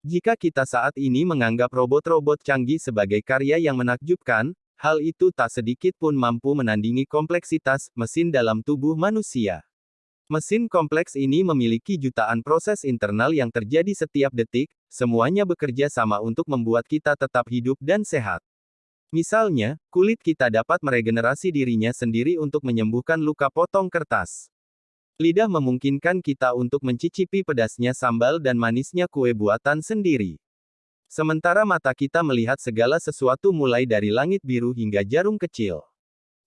Jika kita saat ini menganggap robot-robot canggih sebagai karya yang menakjubkan, hal itu tak sedikit pun mampu menandingi kompleksitas mesin dalam tubuh manusia. Mesin kompleks ini memiliki jutaan proses internal yang terjadi setiap detik, semuanya bekerja sama untuk membuat kita tetap hidup dan sehat. Misalnya, kulit kita dapat meregenerasi dirinya sendiri untuk menyembuhkan luka potong kertas. Lidah memungkinkan kita untuk mencicipi pedasnya sambal dan manisnya kue buatan sendiri. Sementara mata kita melihat segala sesuatu mulai dari langit biru hingga jarum kecil.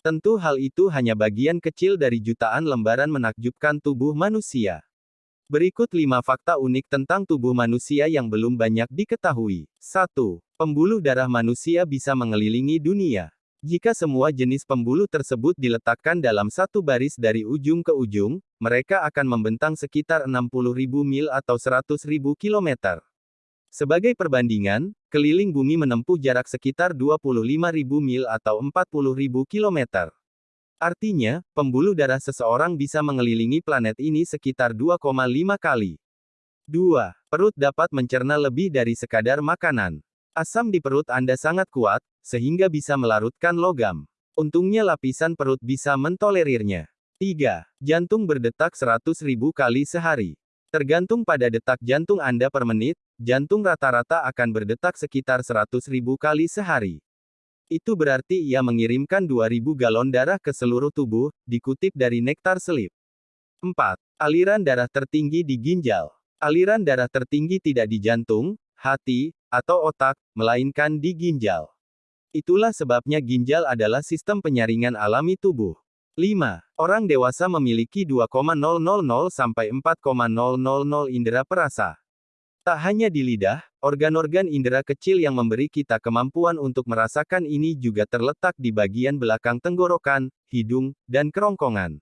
Tentu hal itu hanya bagian kecil dari jutaan lembaran menakjubkan tubuh manusia. Berikut 5 fakta unik tentang tubuh manusia yang belum banyak diketahui. 1. Pembuluh darah manusia bisa mengelilingi dunia. Jika semua jenis pembuluh tersebut diletakkan dalam satu baris dari ujung ke ujung, mereka akan membentang sekitar 60.000 mil atau 100.000 kilometer. Sebagai perbandingan, keliling bumi menempuh jarak sekitar 25.000 mil atau 40.000 kilometer. Artinya, pembuluh darah seseorang bisa mengelilingi planet ini sekitar 2,5 kali. 2. Perut dapat mencerna lebih dari sekadar makanan. Asam di perut Anda sangat kuat, sehingga bisa melarutkan logam. Untungnya lapisan perut bisa mentolerirnya. 3. Jantung berdetak 100.000 kali sehari. Tergantung pada detak jantung Anda per menit, jantung rata-rata akan berdetak sekitar 100.000 kali sehari. Itu berarti ia mengirimkan 2000 galon darah ke seluruh tubuh, dikutip dari Nektar Selip. 4. Aliran darah tertinggi di ginjal. Aliran darah tertinggi tidak di jantung, hati, atau otak, melainkan di ginjal. Itulah sebabnya ginjal adalah sistem penyaringan alami tubuh. 5. Orang dewasa memiliki 2,000 sampai 4,000 indera perasa. Tak hanya di lidah, organ-organ indera kecil yang memberi kita kemampuan untuk merasakan ini juga terletak di bagian belakang tenggorokan, hidung, dan kerongkongan.